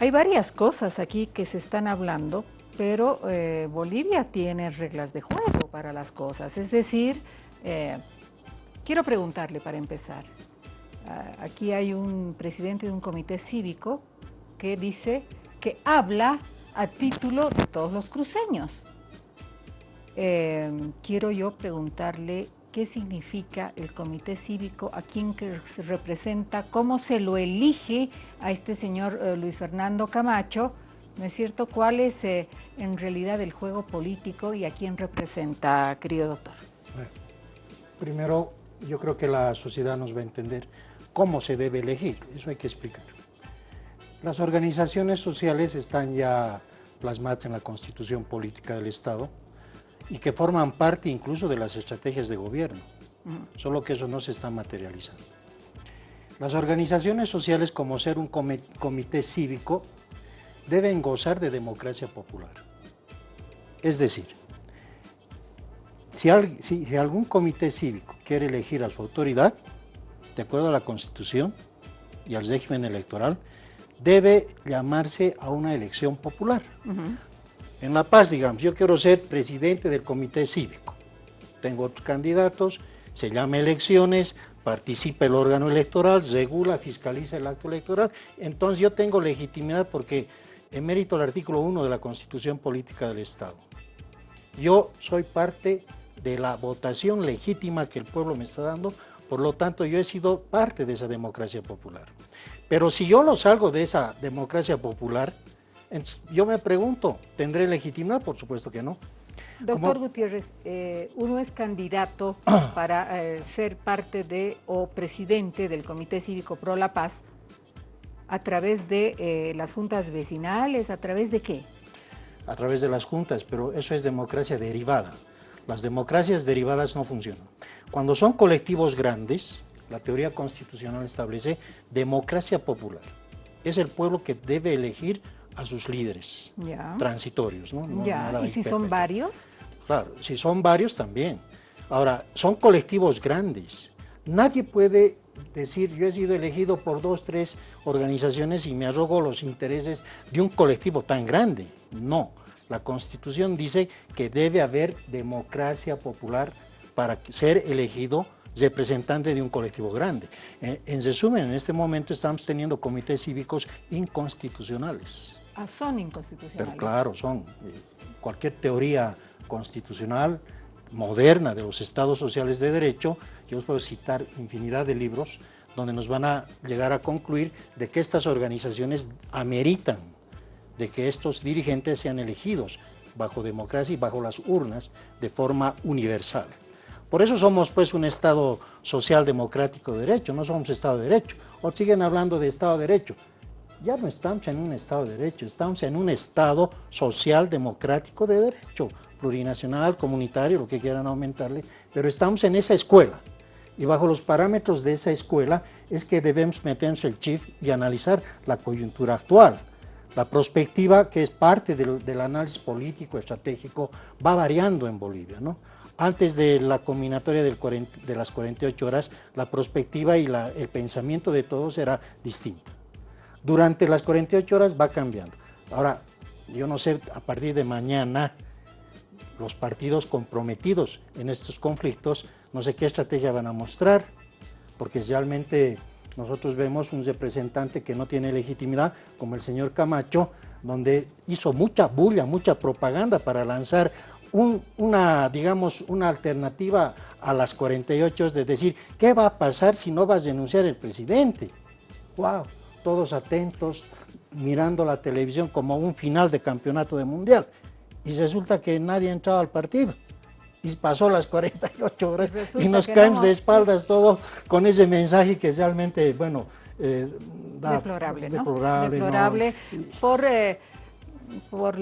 Hay varias cosas aquí que se están hablando, pero eh, Bolivia tiene reglas de juego para las cosas. Es decir, eh, quiero preguntarle para empezar. Ah, aquí hay un presidente de un comité cívico que dice que habla a título de todos los cruceños. Eh, quiero yo preguntarle qué significa el comité cívico, a quién se representa, cómo se lo elige a este señor eh, Luis Fernando Camacho, ¿no es cierto? ¿Cuál es eh, en realidad el juego político y a quién representa, querido doctor? primero, yo creo que la sociedad nos va a entender cómo se debe elegir, eso hay que explicar. Las organizaciones sociales están ya plasmadas en la Constitución Política del Estado, y que forman parte incluso de las estrategias de gobierno, solo que eso no se está materializando. Las organizaciones sociales, como ser un comité cívico, deben gozar de democracia popular. Es decir, si, si, algún comité cívico quiere elegir a su autoridad, de acuerdo a la Constitución y al régimen electoral, debe llamarse a una elección popular. En La Paz, digamos, yo quiero ser presidente del comité cívico. Tengo otros candidatos, se llama elecciones, participa el órgano electoral, regula, fiscaliza el acto electoral. Entonces yo tengo legitimidad porque mérito el artículo 1 de la Constitución Política del Estado. Yo soy parte de la votación legítima que el pueblo me está dando, por lo tanto yo he sido parte de esa democracia popular. Pero si yo lo salgo de esa democracia popular, yo me pregunto, ¿tendré legitimidad? Por supuesto que no. Doctor Gutiérrez, eh, uno es candidato para eh, ser parte de o presidente del Comité Cívico Pro La Paz a través de eh, las juntas vecinales, ¿a través de qué? A través de las juntas, pero eso es democracia derivada. Las democracias derivadas no funcionan. Cuando son colectivos grandes, la teoría constitucional establece democracia popular. Es el pueblo que debe elegir a sus líderes transitorios. ¿no? ¿Y si son varios? Claro, si son varios también. Ahora, son colectivos grandes. Nadie puede decir, yo he sido elegido por dos, tres organizaciones y me arrogo los intereses de un colectivo tan grande. No, la Constitución dice que debe haber democracia popular para ser elegido representante de un colectivo grande. En, resumen, en este momento estamos teniendo comités cívicos inconstitucionales. Ah, son inconstitucionales. Pero claro, son. Eh, cualquier teoría constitucional moderna de los estados sociales de derecho, yo os puedo citar infinidad de libros donde nos van a llegar a concluir de que estas organizaciones ameritan de que estos dirigentes sean elegidos bajo democracia y bajo las urnas de forma universal. Por eso somos pues un Estado social democrático de derecho, no somos Estado de derecho. O siguen hablando de Estado de derecho ya no estamos en un Estado de Derecho, estamos en un Estado social democrático de derecho, plurinacional, comunitario, lo que quieran aumentarle, pero estamos en esa escuela. Y bajo los parámetros de esa escuela es que debemos meternos el chip y analizar la coyuntura actual. La perspectiva, que es parte del, análisis político, estratégico, va variando en Bolivia. ¿no? Antes de la combinatoria de las 48 horas, la perspectiva y el pensamiento de todos era distinto durante las 48 horas va cambiando. Ahora, yo no sé, a partir de mañana, los partidos comprometidos en estos conflictos, no sé qué estrategia van a mostrar, porque realmente nosotros vemos un representante que no tiene legitimidad, como el señor Camacho, donde hizo mucha bulla, mucha propaganda para lanzar una, digamos, una alternativa a las 48 horas de decir, ¿qué va a pasar si no vas a denunciar el presidente? ¡Wow! Todos atentos, mirando la televisión como un final de campeonato de mundial. Y resulta que nadie ha entrado al partido. Y pasó las 48 horas y nos caemos de espaldas todo con ese mensaje que realmente, bueno, eh, deplorable, ¿no? deplorable, por, eh, por